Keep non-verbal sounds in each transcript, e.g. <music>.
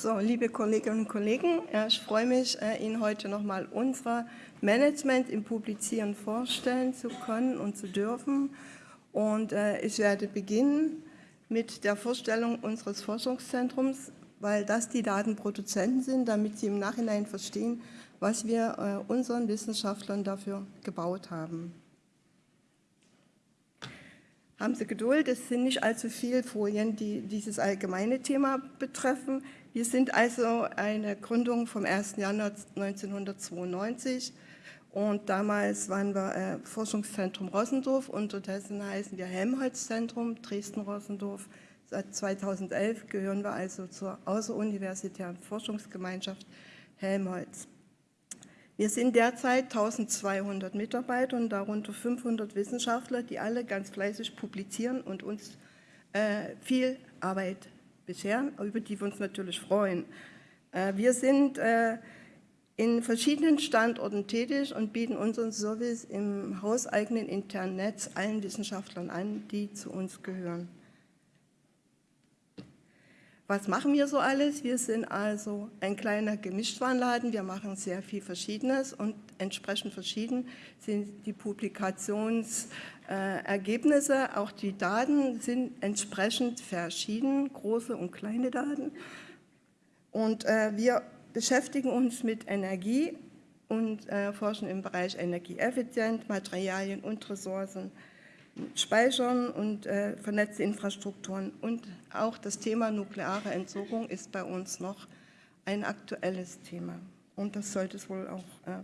So, liebe Kolleginnen und Kollegen, ich freue mich, äh, Ihnen heute nochmal unser Management im Publizieren vorstellen zu können und zu dürfen. Und äh, ich werde beginnen mit der Vorstellung unseres Forschungszentrums, weil das die Datenproduzenten sind, damit sie im Nachhinein verstehen, was wir äh, unseren Wissenschaftlern dafür gebaut haben. Haben Sie Geduld, es sind nicht allzu viele Folien, die dieses allgemeine Thema betreffen. Wir sind also eine Gründung vom 1. Januar 1992 und damals waren wir äh, Forschungszentrum Rossendorf, unterdessen heißen wir Helmholtz-Zentrum Dresden-Rossendorf. Seit 2011 gehören wir also zur außeruniversitären Forschungsgemeinschaft Helmholtz. Wir sind derzeit 1200 Mitarbeiter und darunter 500 Wissenschaftler, die alle ganz fleißig publizieren und uns äh, viel Arbeit bescheren, über die wir uns natürlich freuen. Äh, wir sind äh, in verschiedenen Standorten tätig und bieten unseren Service im hauseigenen internen Netz allen Wissenschaftlern an, die zu uns gehören. Was machen wir so alles? Wir sind also ein kleiner Gemischtwarenladen. Wir machen sehr viel Verschiedenes und entsprechend verschieden sind die Publikationsergebnisse. Auch die Daten sind entsprechend verschieden, große und kleine Daten. Und äh, wir beschäftigen uns mit Energie und äh, forschen im Bereich Energieeffizient, Materialien und Ressourcen. Speichern und äh, vernetzte Infrastrukturen. Und auch das Thema nukleare Entsorgung ist bei uns noch ein aktuelles Thema. Und das sollte es wohl auch äh,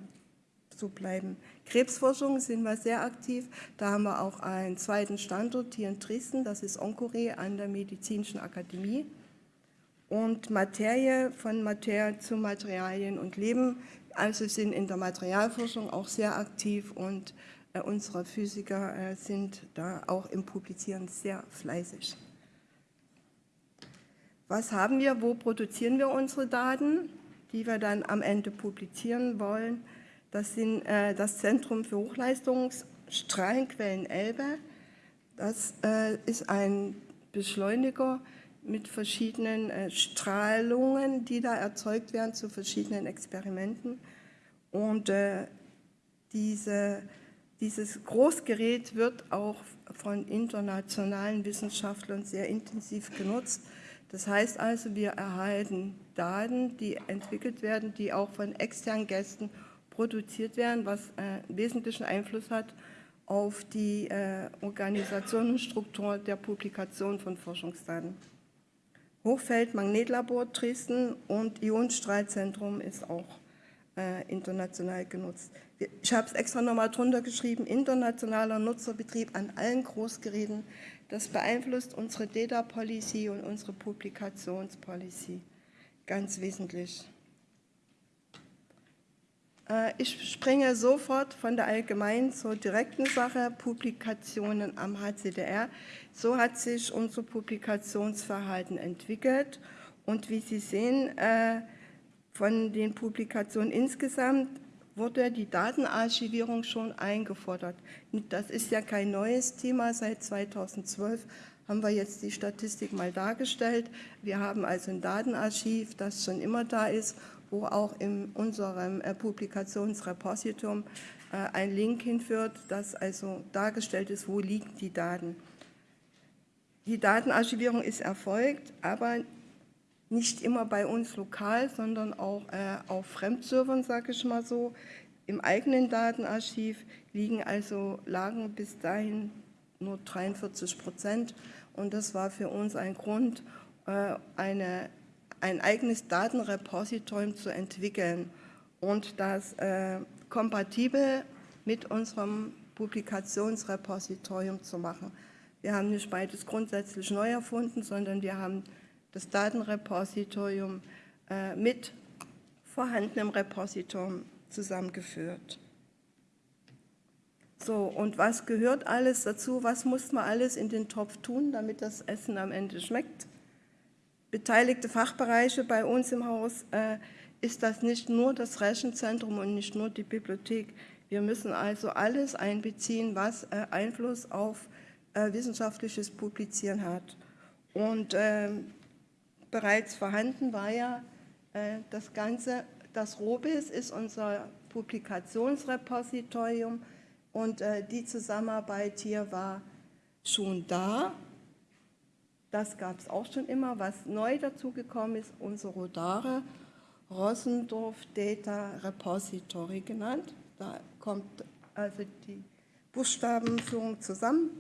so bleiben. Krebsforschung sind wir sehr aktiv. Da haben wir auch einen zweiten Standort hier in Dresden, das ist Onkore an der Medizinischen Akademie. Und Materie von Materie zu Materialien und Leben, also sind in der Materialforschung auch sehr aktiv und äh, unsere Physiker äh, sind da auch im Publizieren sehr fleißig. Was haben wir, wo produzieren wir unsere Daten, die wir dann am Ende publizieren wollen? Das sind äh, das Zentrum für Hochleistungsstrahlenquellen Elbe. Das ist ein Beschleuniger mit verschiedenen Strahlungen, die da erzeugt werden zu verschiedenen Experimenten. Und diese dieses Großgerät wird auch von internationalen Wissenschaftlern sehr intensiv genutzt. Das heißt also, wir erhalten Daten, die entwickelt werden, die auch von externen Gästen produziert werden, was äh, wesentlichen Einfluss hat auf die äh, Organisation und Struktur der Publikation von Forschungsdaten. Hochfeld-Magnetlabor Dresden und Ionenstrahlzentrum ist auch äh, international genutzt. Ich habe es extra nochmal drunter geschrieben, internationaler Nutzerbetrieb an allen Großgeräten. Das beeinflusst unsere Data Policy und unsere Publikationspolicy ganz wesentlich. Äh, ich springe sofort von der allgemeinen zur direkten Sache, Publikationen am HCDR. So hat sich unser Publikationsverhalten entwickelt und wie Sie sehen, äh, von den Publikationen insgesamt wurde die Datenarchivierung schon eingefordert. Das ist ja kein neues Thema. Seit 2012 haben wir jetzt die Statistik mal dargestellt. Wir haben also ein Datenarchiv, das schon immer da ist, wo auch in unserem äh, Publikationsrepositum äh, ein Link hinführt, das also dargestellt ist, wo liegen die Daten. Die Datenarchivierung ist erfolgt, aber nicht immer bei uns lokal, sondern auch äh, auf Fremdservern, sage ich mal so. Im eigenen Datenarchiv liegen also lagen bis dahin nur 43 Prozent und das war für uns ein Grund, eine, ein eigenes Datenrepositorium zu entwickeln und das äh, kompatibel mit unserem Publikationsrepositorium zu machen. Wir haben nicht beides grundsätzlich neu erfunden, sondern wir haben das Datenrepositorium äh, mit vorhandenem Repositorium zusammengeführt. So, und was gehört alles dazu? Was muss man alles in den Topf tun, damit das Essen am Ende schmeckt? Beteiligte Fachbereiche bei uns im Haus äh, ist das nicht nur das Rechenzentrum und nicht nur die Bibliothek. Wir müssen also alles einbeziehen, was äh, Einfluss auf äh, wissenschaftliches Publizieren hat. Und ähm, bereits vorhanden war ja äh, das Ganze, das ROBIS ist unser Publikationsrepositorium und äh, die Zusammenarbeit hier war schon da. Das gab es auch schon immer. Was neu dazugekommen ist, unsere Rodare, Rossendorf Data Repository genannt. Da kommt also die Buchstabenführung zusammen.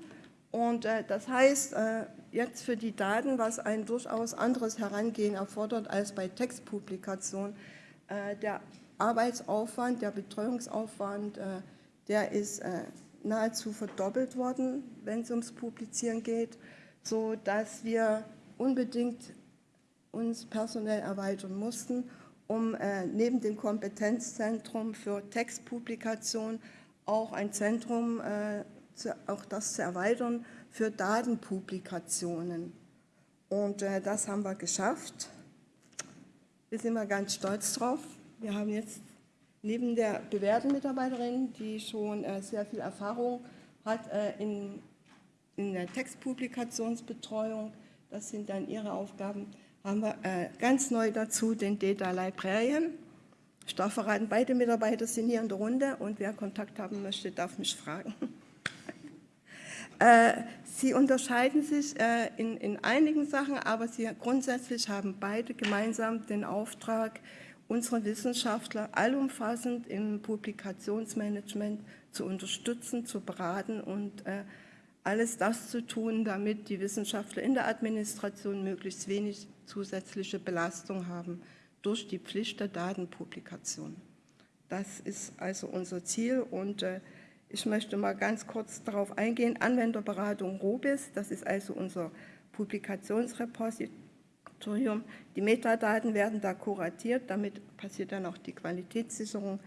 Und äh, das heißt, äh, jetzt für die Daten, was ein durchaus anderes Herangehen erfordert als bei Textpublikation, äh, der Arbeitsaufwand, der Betreuungsaufwand, äh, der ist äh, nahezu verdoppelt worden, wenn es ums Publizieren geht, sodass wir unbedingt uns personell erweitern mussten, um äh, neben dem Kompetenzzentrum für Textpublikation auch ein Zentrum zu, auch das zu erweitern für Datenpublikationen. Und äh, das haben wir geschafft. Wir sind mal ganz stolz drauf. Wir haben jetzt neben der bewährten Mitarbeiterin, die schon äh, sehr viel Erfahrung hat äh, in, in der Textpublikationsbetreuung, das sind dann ihre Aufgaben, haben wir äh, ganz neu dazu den Data Librarian. Ich darf verraten, beide Mitarbeiter sind hier in der Runde und wer Kontakt haben möchte, darf mich fragen. <laughs> Äh, sie unterscheiden sich äh, in, in einigen Sachen, aber sie grundsätzlich haben beide gemeinsam den Auftrag, unsere Wissenschaftler allumfassend im Publikationsmanagement zu unterstützen, zu beraten und äh, alles das zu tun, damit die Wissenschaftler in der Administration möglichst wenig zusätzliche Belastung haben durch die Pflicht der Datenpublikation. Das ist also unser Ziel und äh, ich möchte mal ganz kurz darauf eingehen. Anwenderberatung ROBIS, das ist also unser Publikationsrepositorium. Die Metadaten werden da kuratiert, damit passiert dann auch die Qualitätssicherung.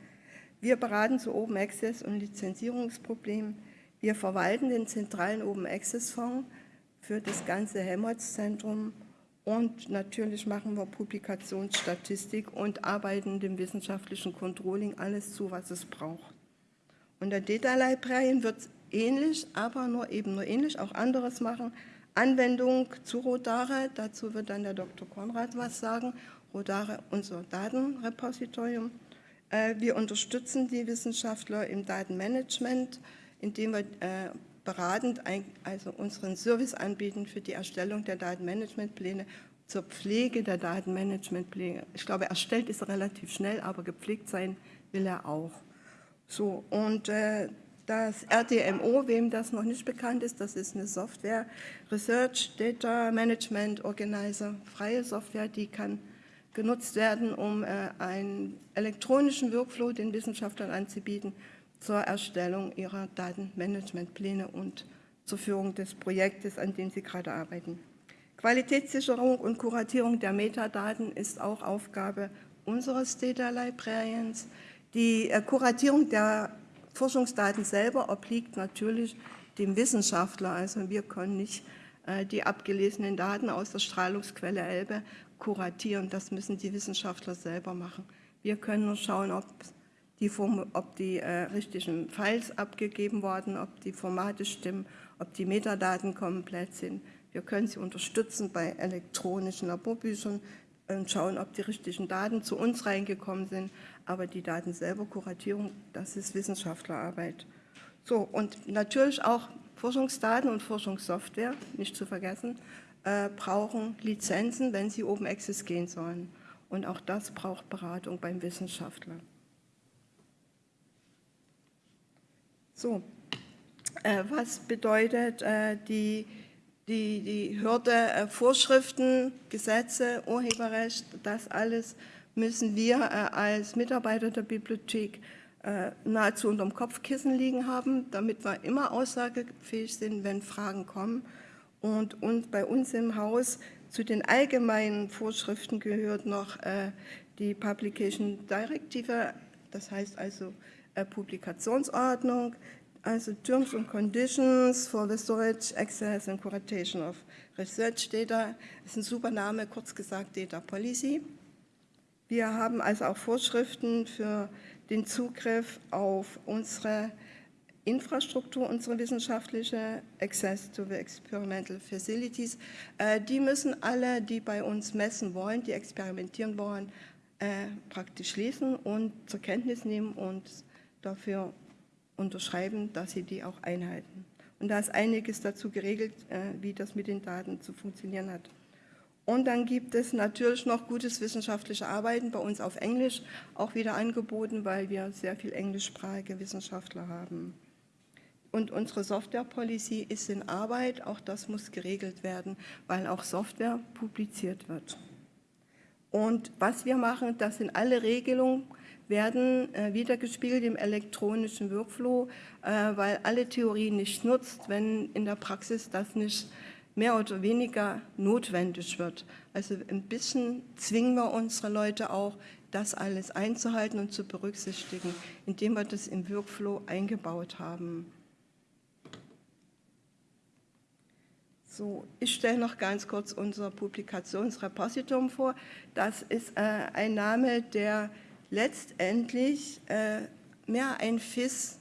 Wir beraten zu Open Access und Lizenzierungsproblemen. Wir verwalten den zentralen Open Access Fonds für das ganze Helmholtz-Zentrum und natürlich machen wir Publikationsstatistik und arbeiten dem wissenschaftlichen Controlling alles zu, was es braucht. Und der Data Librarian wird ähnlich, aber nur eben nur ähnlich, auch anderes machen. Anwendung zu Rodare, dazu wird dann der Dr. Konrad was sagen. Rodare, unser Datenrepositorium. Äh, wir unterstützen die Wissenschaftler im Datenmanagement, indem wir äh, beratend also unseren Service anbieten für die Erstellung der Datenmanagementpläne, zur Pflege der Datenmanagementpläne. Ich glaube, erstellt ist er relativ schnell, aber gepflegt sein will er auch. So, und äh, das RDMO, wem das noch nicht bekannt ist, das ist eine Software, Research Data Management Organizer, freie Software, die kann genutzt werden, um äh, einen elektronischen Workflow den Wissenschaftlern anzubieten zur Erstellung ihrer Datenmanagementpläne und zur Führung des Projektes, an dem sie gerade arbeiten. Qualitätssicherung und Kuratierung der Metadaten ist auch Aufgabe unseres Data Librarians. Die äh, Kuratierung der Forschungsdaten selber obliegt natürlich dem Wissenschaftler. Also wir können nicht äh, die abgelesenen Daten aus der Strahlungsquelle Elbe kuratieren. Das müssen die Wissenschaftler selber machen. Wir können nur schauen, ob die, ob die äh, richtigen Files abgegeben wurden, ob die Formate stimmen, ob die Metadaten komplett sind. Wir können sie unterstützen bei elektronischen Laborbüchern und schauen, ob die richtigen Daten zu uns reingekommen sind aber die Daten selber, Kuratierung, das ist Wissenschaftlerarbeit. So, und natürlich auch Forschungsdaten und Forschungssoftware, nicht zu vergessen, äh, brauchen Lizenzen, wenn sie Open Access gehen sollen. Und auch das braucht Beratung beim Wissenschaftler. So, äh, was bedeutet äh, die, die, die Hürde, äh, Vorschriften, Gesetze, Urheberrecht, das alles müssen wir äh, als Mitarbeiter der Bibliothek äh, nahezu unterm Kopfkissen liegen haben, damit wir immer aussagefähig sind, wenn Fragen kommen. Und, und bei uns im Haus zu den allgemeinen Vorschriften gehört noch äh, die Publication Directive, das heißt also Publikationsordnung, also Terms and Conditions for the Storage, Access and Curation of Research Data. Das ist ein super Name, kurz gesagt Data Policy. Wir haben also auch Vorschriften für den Zugriff auf unsere Infrastruktur, unsere wissenschaftliche Access to the Experimental Facilities. Äh, die müssen alle, die bei uns messen wollen, die experimentieren wollen, äh, praktisch lesen und zur Kenntnis nehmen und dafür unterschreiben, dass sie die auch einhalten. Und da ist einiges dazu geregelt, äh, wie das mit den Daten zu funktionieren hat. Und dann gibt es natürlich noch gutes wissenschaftliche Arbeiten, bei uns auf Englisch auch wieder angeboten, weil wir sehr viel englischsprachige Wissenschaftler haben. Und unsere Software-Policy ist in Arbeit, auch das muss geregelt werden, weil auch Software publiziert wird. Und was wir machen, das sind alle Regelungen, werden äh, wiedergespiegelt im elektronischen Workflow, äh, weil alle Theorien nicht nutzt, wenn in der Praxis das nicht mehr oder weniger notwendig wird. Also ein bisschen zwingen wir unsere Leute auch, das alles einzuhalten und zu berücksichtigen, indem wir das im Workflow eingebaut haben. So, ich stelle noch ganz kurz unser Publikationsrepositum vor. Das ist äh, ein Name, der letztendlich äh, mehr ein FIS,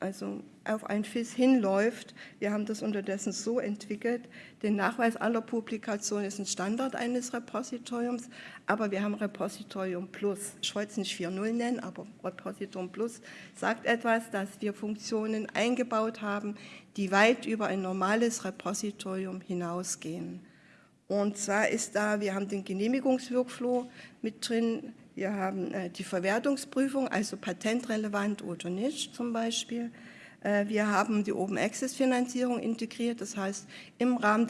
also auf ein FIS hinläuft. Wir haben das unterdessen so entwickelt. Der Nachweis aller Publikationen ist ein Standard eines Repositoriums, aber wir haben Repositorium Plus. Ich wollte es nicht 4.0 nennen, aber Repositorium Plus sagt etwas, dass wir Funktionen eingebaut haben, die weit über ein normales Repositorium hinausgehen. Und zwar ist da, wir haben den Genehmigungsworkflow mit drin, wir haben äh, die Verwertungsprüfung, also patentrelevant oder nicht zum Beispiel. Äh, wir haben die Open Access Finanzierung integriert, das heißt, im Rahmen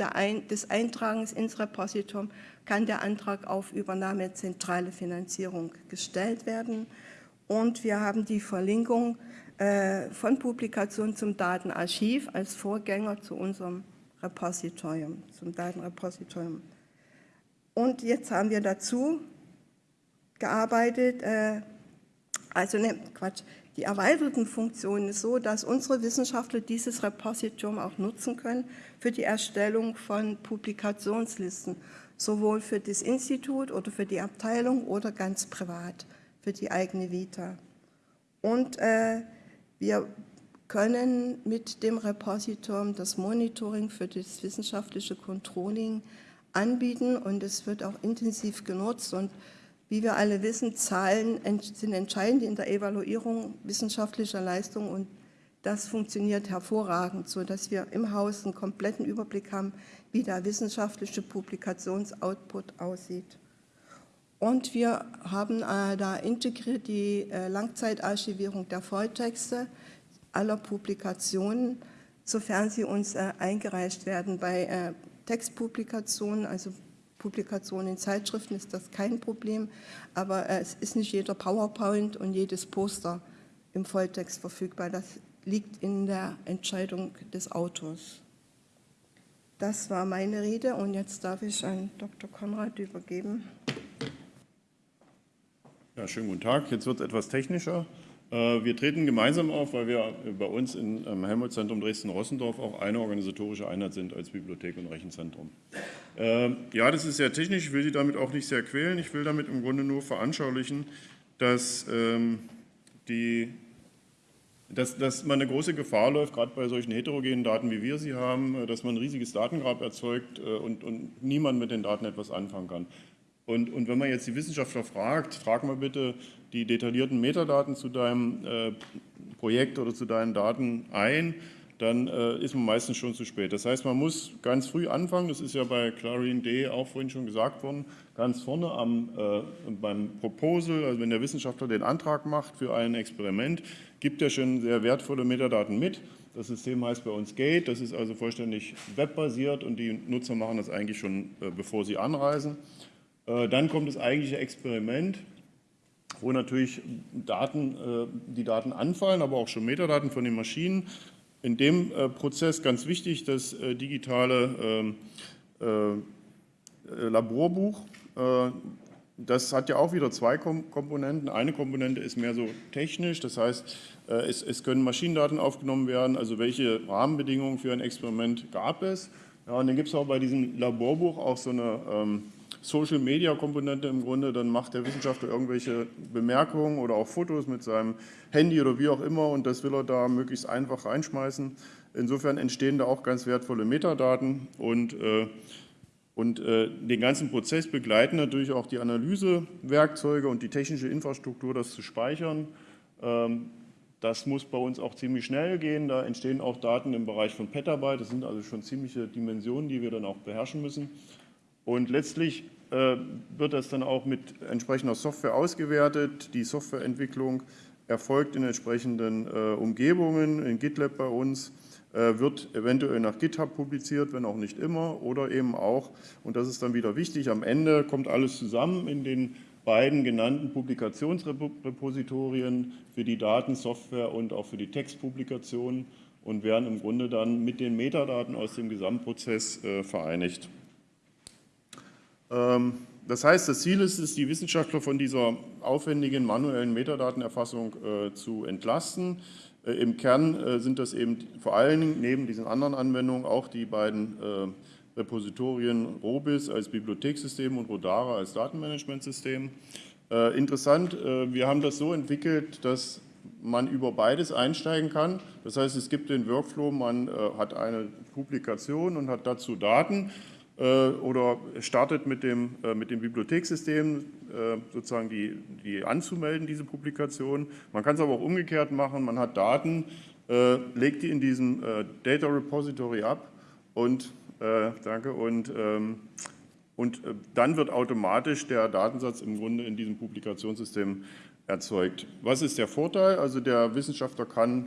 des Eintragens ins Repositorium kann der Antrag auf Übernahme zentrale Finanzierung gestellt werden. Und wir haben die Verlinkung äh, von Publikation zum Datenarchiv als Vorgänger zu unserem Repositorium, zum Datenrepositorium. Und jetzt haben wir dazu gearbeitet, äh, also ne, Quatsch, die erweiterten Funktionen ist so, dass unsere Wissenschaftler dieses Repositorium auch nutzen können für die Erstellung von Publikationslisten, sowohl für das Institut oder für die Abteilung oder ganz privat für die eigene Vita. Und äh, wir können mit dem Repositorium das Monitoring für das wissenschaftliche Controlling anbieten und es wird auch intensiv genutzt und wie wir alle wissen, Zahlen sind entscheidend in der Evaluierung wissenschaftlicher Leistung und das funktioniert hervorragend, sodass wir im Haus einen kompletten Überblick haben, wie der wissenschaftliche Publikationsoutput aussieht. Und wir haben äh, da integriert die äh, Langzeitarchivierung der Volltexte aller Publikationen, sofern sie uns äh, eingereicht werden. Bei äh, Textpublikationen, also Publikationen in Zeitschriften ist das kein Problem, aber äh, es ist nicht jeder PowerPoint und jedes Poster im Volltext verfügbar. Das liegt in der Entscheidung des Autors. Das war meine Rede und jetzt darf ich an Dr. Konrad übergeben. Ja, schönen guten Tag. Jetzt wird es etwas technischer. Äh, wir treten gemeinsam auf, weil wir bei uns im Helmholtz-Zentrum Dresden-Rossendorf auch eine organisatorische Einheit sind als Bibliothek und Rechenzentrum. Ähm, ja, das ist sehr technisch, ich will Sie damit auch nicht sehr quälen. Ich will damit im Grunde nur veranschaulichen, dass, ähm, die, dass, dass man eine große Gefahr läuft, gerade bei solchen heterogenen Daten, wie wir sie haben, äh, dass man ein riesiges Datengrab erzeugt äh, und, und niemand mit den Daten etwas anfangen kann. Und, und, wenn man jetzt die Wissenschaftler fragt, frag mal bitte die detaillierten Metadaten zu deinem äh, Projekt oder zu deinen Daten ein, dann äh, ist man meistens schon zu spät. Das heißt, man muss ganz früh anfangen, das ist ja bei Clarine D auch vorhin schon gesagt worden, ganz vorne am, äh, beim Proposal, also wenn der Wissenschaftler den Antrag macht für ein Experiment, gibt er schon sehr wertvolle Metadaten mit. Das System heißt bei uns Gate, das ist also vollständig webbasiert und die Nutzer machen das eigentlich schon, bevor sie anreisen. Dann kommt das eigentliche Experiment, wo natürlich Daten, äh, die Daten anfallen, aber auch schon Metadaten von den Maschinen. In dem äh, Prozess ganz wichtig das digitale ähm, Laborbuch. Das hat ja auch wieder zwei Komponenten. Eine Komponente ist mehr so technisch, das heißt, es, es können Maschinendaten aufgenommen werden, also welche Rahmenbedingungen für ein Experiment gab es. Ja, und dann gibt es auch bei diesem Laborbuch auch so eine ähm, Social-Media-Komponente im Grunde, dann macht der Wissenschaftler irgendwelche Bemerkungen oder auch Fotos mit seinem Handy oder wie auch immer und das will er da möglichst einfach reinschmeißen. Insofern entstehen da auch ganz wertvolle Metadaten und, äh, und äh, den ganzen Prozess begleiten natürlich auch die Analysewerkzeuge und die technische Infrastruktur, das zu speichern. Ähm, das muss bei uns auch ziemlich schnell gehen. Da entstehen auch Daten im Bereich von Petabyte. Das sind also schon ziemliche Dimensionen, die wir dann auch beherrschen müssen. Und letztlich äh, wird das dann auch mit entsprechender Software ausgewertet. Die Softwareentwicklung erfolgt in entsprechenden äh, Umgebungen, in GitLab bei uns, äh, wird eventuell nach GitHub publiziert, wenn auch nicht immer, oder eben auch, und das ist dann wieder wichtig, am Ende kommt alles zusammen in den beiden genannten Publikationsrepositorien für die Datensoftware und auch für die Textpublikation und werden im Grunde dann mit den Metadaten aus dem Gesamtprozess vereinigt. Ähm, das heißt, das Ziel ist es, die Wissenschaftler von dieser aufwendigen manuellen Metadatenerfassung äh, zu entlasten. Äh, Im Kern äh, sind das eben vor allen Dingen neben diesen anderen Anwendungen auch die beiden Repositorien Robis als Bibliothekssystem und Rodara als Datenmanagementsystem. Interessant, wir haben das so entwickelt, dass man über beides einsteigen kann. Das heißt, es gibt den Workflow, man hat eine Publikation und hat dazu Daten oder startet mit dem, äh, mit dem Bibliothekssystem äh, sozusagen die, die anzumelden, diese Publikation. Man kann es aber auch umgekehrt machen, man hat Daten, legt die in diesem Data Repository ab und äh, danke. Und, ähm, und äh, dann wird automatisch der Datensatz im Grunde in diesem Publikationssystem erzeugt. Was ist der Vorteil? Also der Wissenschaftler kann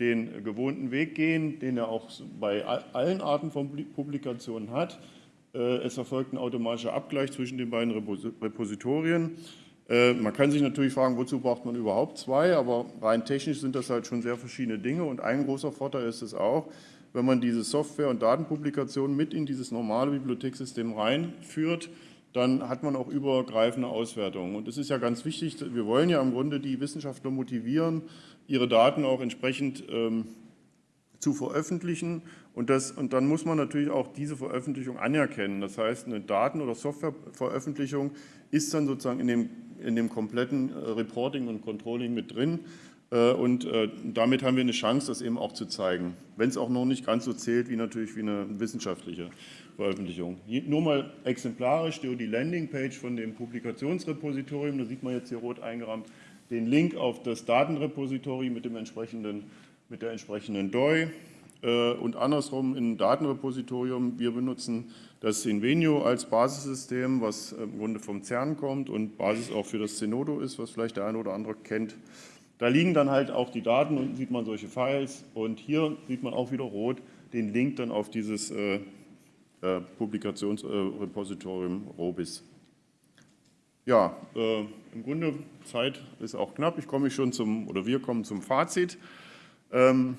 den gewohnten Weg gehen, den er auch bei allen Arten von Publikationen hat. Äh, es erfolgt ein automatischer Abgleich zwischen den beiden Repositorien. Äh, man kann sich natürlich fragen, wozu braucht man überhaupt zwei, aber rein technisch sind das halt schon sehr verschiedene Dinge und ein großer Vorteil ist es auch, wenn man diese Software- und Datenpublikation mit in dieses normale Bibliothekssystem reinführt, dann hat man auch übergreifende Auswertungen. Und das ist ja ganz wichtig, wir wollen ja im Grunde die Wissenschaftler motivieren, ihre Daten auch entsprechend ähm, zu veröffentlichen. Und, das, und dann muss man natürlich auch diese Veröffentlichung anerkennen. Das heißt, eine Daten- oder Softwareveröffentlichung ist dann sozusagen in dem, in dem kompletten äh, Reporting und Controlling mit drin. Äh, und äh, damit haben wir eine Chance, das eben auch zu zeigen, wenn es auch noch nicht ganz so zählt wie natürlich wie eine wissenschaftliche Veröffentlichung. Nur mal exemplarisch die Landingpage von dem Publikationsrepositorium, da sieht man jetzt hier rot eingerahmt den Link auf das Datenrepository mit, dem entsprechenden, mit der entsprechenden DOI äh, und andersrum im Datenrepositorium. Wir benutzen das Invenio als Basissystem, was im Grunde vom CERN kommt und Basis auch für das Zenodo ist, was vielleicht der eine oder andere kennt. Da liegen dann halt auch die Daten, unten sieht man solche Files und hier sieht man auch wieder rot den Link dann auf dieses äh, äh, Publikationsrepositorium äh, Robis. Ja, äh, im Grunde Zeit ist auch knapp. Ich komme schon zum, oder wir kommen zum Fazit. Ähm,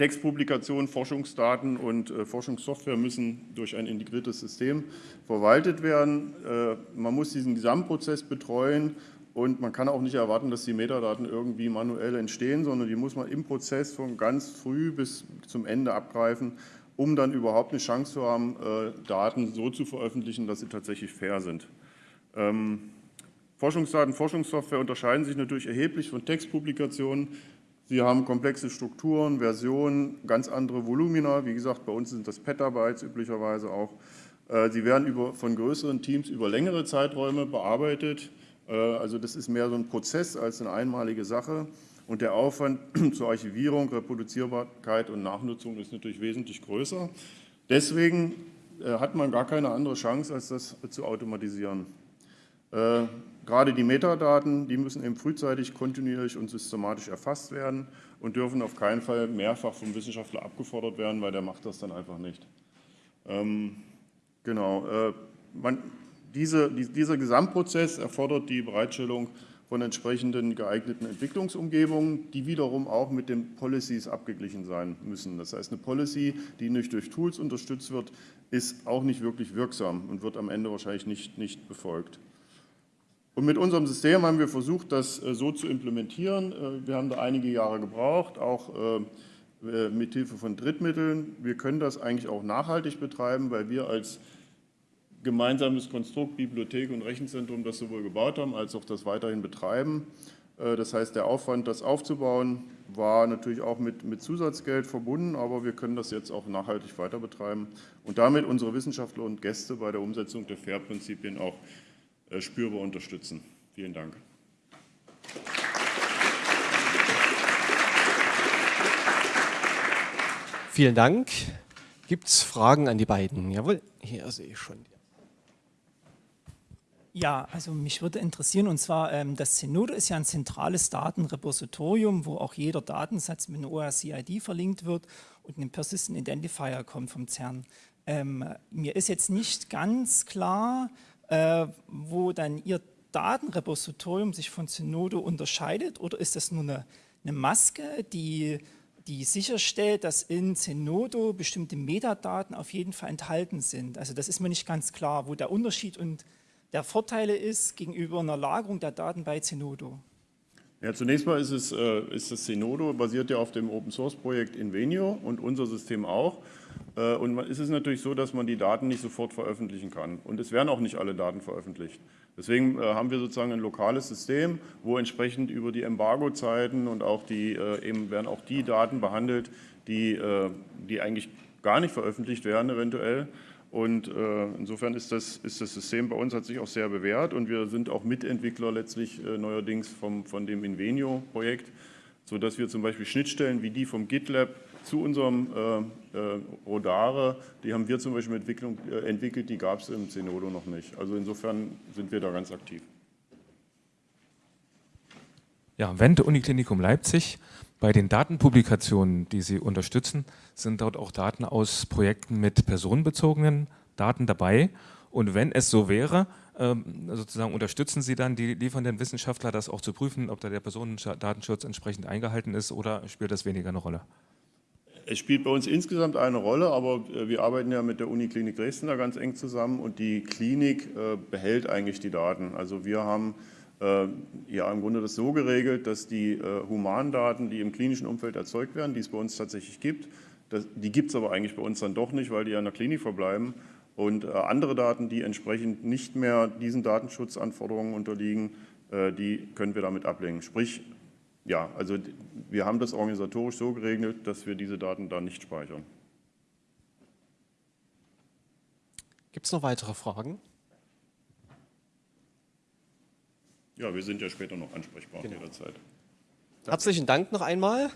Textpublikation, Forschungsdaten und äh, Forschungssoftware müssen durch ein integriertes System verwaltet werden. Äh, man muss diesen Gesamtprozess betreuen und man kann auch nicht erwarten, dass die Metadaten irgendwie manuell entstehen, sondern die muss man im Prozess von ganz früh bis zum Ende abgreifen, um dann überhaupt eine Chance zu haben, äh, Daten so zu veröffentlichen, dass sie tatsächlich fair sind. Ähm, Forschungsdaten, Forschungssoftware unterscheiden sich natürlich erheblich von Textpublikationen. Sie haben komplexe Strukturen, Versionen, ganz andere Volumina. Wie gesagt, bei uns sind das Petabytes üblicherweise auch. Äh, sie werden über, von größeren Teams über längere Zeiträume bearbeitet. Äh, also das ist mehr so ein Prozess als eine einmalige Sache. Und der Aufwand <clears throat> zur Archivierung, Reproduzierbarkeit und Nachnutzung ist natürlich wesentlich größer. Deswegen äh, hat man gar keine andere Chance, als das zu automatisieren. Äh, gerade die Metadaten, die müssen eben frühzeitig, kontinuierlich und systematisch erfasst werden und dürfen auf keinen Fall mehrfach vom Wissenschaftler abgefordert werden, weil der macht das dann einfach nicht. Ähm, genau. Man, diese, dieser Gesamtprozess erfordert die Bereitstellung von entsprechenden geeigneten Entwicklungsumgebungen, die wiederum auch mit den Policies abgeglichen sein müssen. Das heißt, eine Policy, die nicht durch Tools unterstützt wird, ist auch nicht wirklich wirksam und wird am Ende wahrscheinlich nicht, nicht befolgt. Und mit unserem System haben wir versucht, das äh, so zu implementieren. Äh, wir haben da einige Jahre gebraucht, auch äh, mit Hilfe von Drittmitteln. Wir können das eigentlich auch nachhaltig betreiben, weil wir als gemeinsames Konstrukt Bibliothek und Rechenzentrum das sowohl gebaut haben, als auch das weiterhin betreiben. Das heißt, der Aufwand, das aufzubauen, war natürlich auch mit, mit Zusatzgeld verbunden, aber wir können das jetzt auch nachhaltig weiter betreiben und damit unsere Wissenschaftler und Gäste bei der Umsetzung der FAIR-Prinzipien auch spürbar unterstützen. Vielen Dank. Vielen Dank. Gibt es Fragen an die beiden? Jawohl, hier sehe ich schon. Ja, also mich würde interessieren, und zwar ähm, das Zenodo ist ja ein zentrales Datenrepositorium, wo auch jeder Datensatz mit einem ORCID verlinkt wird und ein Persistent Identifier kommt vom CERN. Ähm, mir ist jetzt nicht ganz klar, äh, wo dann Ihr Datenrepositorium sich von Zenodo unterscheidet oder ist das nur eine, eine Maske, die, die sicherstellt, dass in Zenodo bestimmte Metadaten auf jeden Fall enthalten sind. Also das ist mir nicht ganz klar, wo der Unterschied und der Vorteile ist gegenüber einer Lagerung der Daten bei Zenodo? Ja, zunächst mal ist, es, äh, ist das Zenodo basiert ja auf dem Open-Source-Projekt Invenio und unser System auch. Äh, und es ist natürlich so, dass man die Daten nicht sofort veröffentlichen kann. Und es werden auch nicht alle Daten veröffentlicht. Deswegen äh, haben wir sozusagen ein lokales System, wo entsprechend über die Embargo-Zeiten und auch die, äh, eben werden auch die Daten behandelt, die, die eigentlich gar nicht veröffentlicht werden eventuell. Und insofern ist das, ist das System bei uns, hat sich auch sehr bewährt und wir sind auch Mitentwickler letztlich neuerdings vom, von dem Invenio-Projekt, sodass wir zum Beispiel Schnittstellen wie die vom GitLab zu unserem äh, äh, Rodare, die haben wir zum Beispiel äh, entwickelt, die gab es im Zenodo noch nicht. Also insofern sind wir da ganz aktiv. Ja, Wende Uniklinikum Leipzig bei den Datenpublikationen, die Sie unterstützen, sind dort auch Daten aus Projekten mit personenbezogenen Daten dabei. Und wenn es so wäre, sozusagen unterstützen Sie dann die liefernden Wissenschaftler, das auch zu prüfen, ob da der Personendatenschutz entsprechend eingehalten ist oder spielt das weniger eine Rolle? Es spielt bei uns insgesamt eine Rolle, aber äh, wir arbeiten ja mit der Uniklinik Dresden da ganz eng zusammen und die Klinik äh, behält eigentlich die Daten. Also wir haben äh, ja im Grunde das so geregelt, dass die Humandaten, die im klinischen Umfeld erzeugt werden, die es bei uns tatsächlich gibt, die gibt es aber eigentlich bei uns dann doch nicht, weil die ja in der Klinik verbleiben. Und äh, andere Daten, die entsprechend nicht mehr diesen Datenschutzanforderungen unterliegen, äh, die können wir damit ablehnen. Sprich, ja, also wir haben das organisatorisch so geregelt, dass wir diese Daten da nicht speichern. Gibt es noch weitere Fragen? Ja, wir sind ja später noch ansprechbar genau. jederzeit. Herzlichen Dank noch einmal